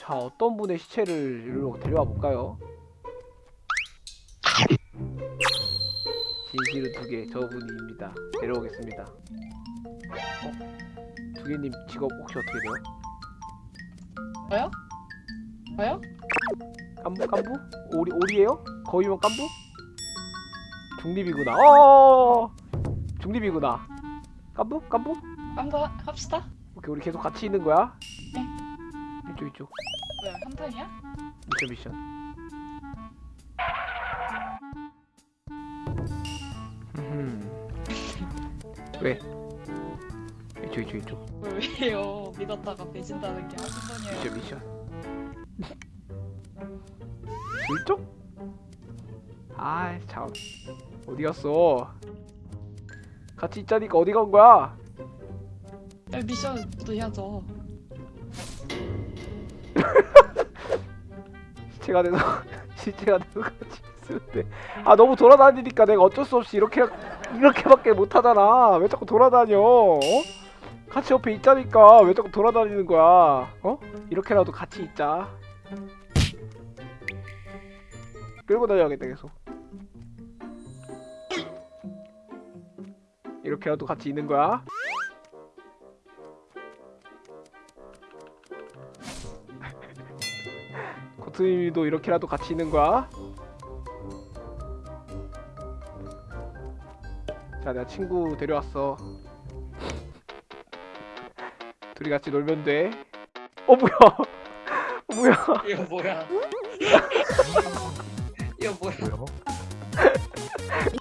자 어떤 분의 시체를 일로 데려와 볼까요? 진실은 두개 저분입니다. 데려오겠습니다. 어? 두 개님 직업 혹시 어떻게 돼요? 저요? 저요? 깐부 깐부? 오리 오리예요? 거위면 깐부? 중립이구나. 어 중립이구나. 깐부 깐부? 한번 합시다. 오케이 우리 계속 같이 있는 거야? 네. 이쪽 이쪽 뭐야 한탄이야? 미션 미션. 음. 왜? 이쪽 이쪽 이쪽 왜요? 믿었다가 배신다는 게 한순간이에요. 미션 미션. 이쪽? 아이 참 어디 갔어? 같이 있자니까 어디 간 거야? 야, 미션도 해야죠. 시체가 돼서 시체가 돼서 같이 있으는데. 아 너무 돌아다니니까 내가 어쩔 수 없이 이렇게 이렇게밖에 못 하잖아. 왜 자꾸 돌아다녀 어? 같이 옆에 있자니까 왜 자꾸 돌아다니는 거야 어? 이렇게라도 같이 있자. 끌고 다녀야겠다 계속. 이렇게라도 같이 있는 거야 버튼이도 이렇게라도 같이 있는 거야? 자 내가 친구 데려왔어. 둘이 같이 놀면 돼 어 뭐야? 어, 뭐야? 이거 뭐야? 이거 뭐야?